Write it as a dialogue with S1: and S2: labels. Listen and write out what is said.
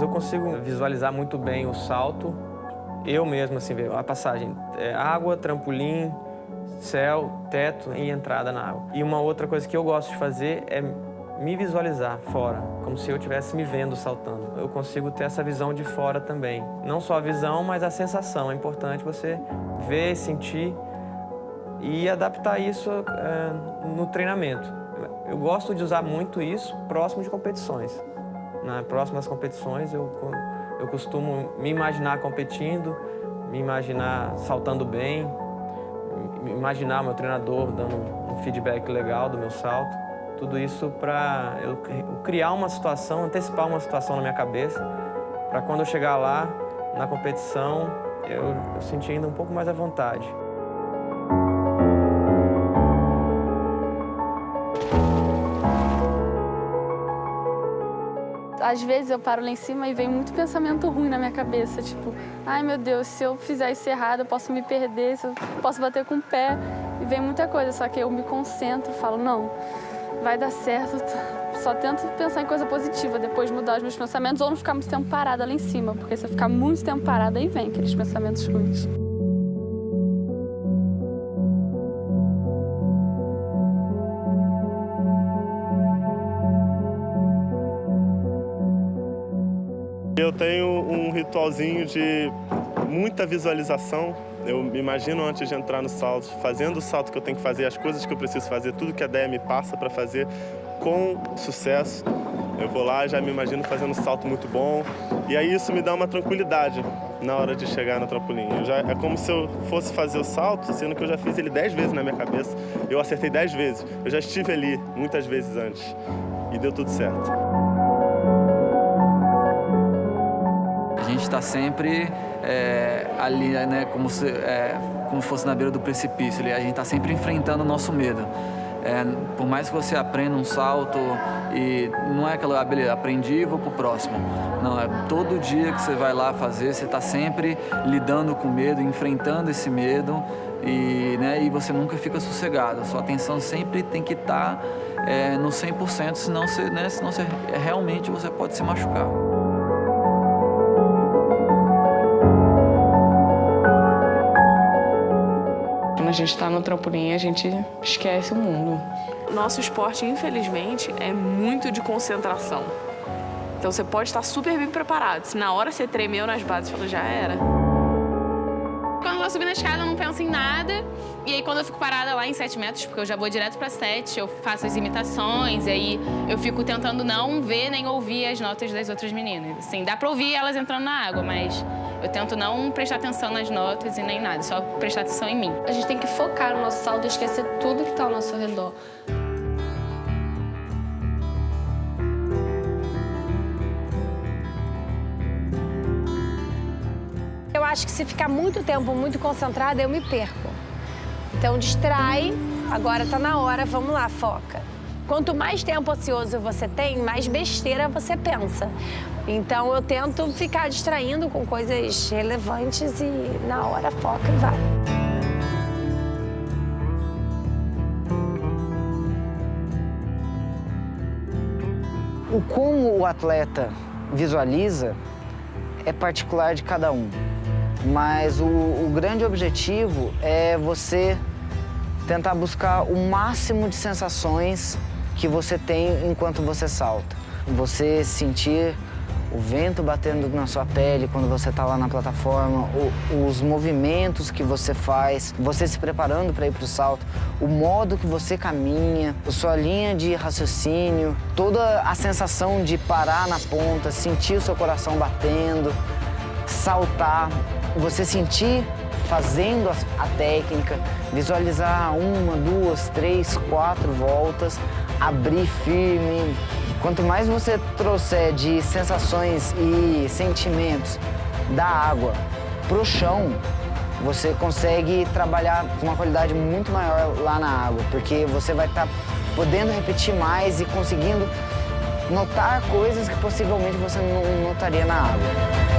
S1: Eu consigo visualizar muito bem o salto, eu mesmo, assim, a passagem. É, água, trampolim, céu, teto e entrada na água. E uma outra coisa que eu gosto de fazer é me visualizar fora, como se eu estivesse me vendo saltando. Eu consigo ter essa visão de fora também. Não só a visão, mas a sensação. É importante você ver, sentir e adaptar isso é, no treinamento. Eu gosto de usar muito isso próximo de competições. Nas próximas competições, eu, eu costumo me imaginar competindo, me imaginar saltando bem, me imaginar meu treinador dando um feedback legal do meu salto. Tudo isso para eu criar uma situação, antecipar uma situação na minha cabeça, para quando eu chegar lá, na competição, eu, eu sentir ainda um pouco mais à vontade.
S2: Às vezes eu paro lá em cima e vem muito pensamento ruim na minha cabeça, tipo, ai meu Deus, se eu fizer isso errado, eu posso me perder, eu posso bater com o pé, e vem muita coisa, só que eu me concentro, falo, não, vai dar certo, só tento pensar em coisa positiva, depois mudar os meus pensamentos ou não ficar muito tempo parada lá em cima, porque se eu ficar muito tempo parada, aí vem aqueles pensamentos ruins.
S3: Eu tenho um ritualzinho de muita visualização. Eu me imagino antes de entrar no salto, fazendo o salto que eu tenho que fazer, as coisas que eu preciso fazer, tudo que a me passa para fazer com sucesso. Eu vou lá, já me imagino fazendo um salto muito bom. E aí isso me dá uma tranquilidade na hora de chegar no trampolim. Já, é como se eu fosse fazer o salto, sendo que eu já fiz ele dez vezes na minha cabeça. Eu acertei dez vezes. Eu já estive ali muitas vezes antes. E deu tudo certo.
S4: Gente está sempre é, ali, né, como se é, como fosse na beira do precipício. A gente está sempre enfrentando o nosso medo. É, por mais que você aprenda um salto e não é aquela, ah, beleza, aprendi e vou pro próximo. Não, é todo dia que você vai lá fazer, você está sempre lidando com medo, enfrentando esse medo e, né, e você nunca fica sossegado. Sua atenção sempre tem que estar tá, é, no 100%, senão, você, né, senão você, realmente você pode se machucar.
S5: A gente está no trampolim, a gente esquece o mundo.
S6: Nosso esporte, infelizmente, é muito de concentração. Então você pode estar super bem preparado. Se na hora você tremeu nas bases, falou, já era.
S7: Quando eu vou subir na escada, eu não penso em nada. E aí, quando eu fico parada lá em 7 metros, porque eu já vou direto para 7, eu faço as imitações, e aí eu fico tentando não ver nem ouvir as notas das outras meninas. Assim, dá para ouvir elas entrando na água, mas eu tento não prestar atenção nas notas e nem nada, só prestar atenção em mim.
S2: A gente tem que focar no nosso salto e esquecer tudo que está ao nosso redor.
S8: Eu acho que se ficar muito tempo muito concentrada, eu me perco. Então distrai, agora tá na hora, vamos lá, foca. Quanto mais tempo ocioso você tem, mais besteira você pensa. Então eu tento ficar distraindo com coisas relevantes e na hora foca e vai.
S9: O como o atleta visualiza é particular de cada um. Mas o, o grande objetivo é você tentar buscar o máximo de sensações que você tem enquanto você salta. Você sentir o vento batendo na sua pele quando você está lá na plataforma, o, os movimentos que você faz, você se preparando para ir para o salto, o modo que você caminha, a sua linha de raciocínio, toda a sensação de parar na ponta, sentir o seu coração batendo, saltar, você sentir fazendo a, a técnica, visualizar uma, duas, três, quatro voltas, abrir firme. Quanto mais você trouxer de sensações e sentimentos da água para o chão, você consegue trabalhar com uma qualidade muito maior lá na água, porque você vai estar podendo repetir mais e conseguindo notar coisas que possivelmente você não notaria na água.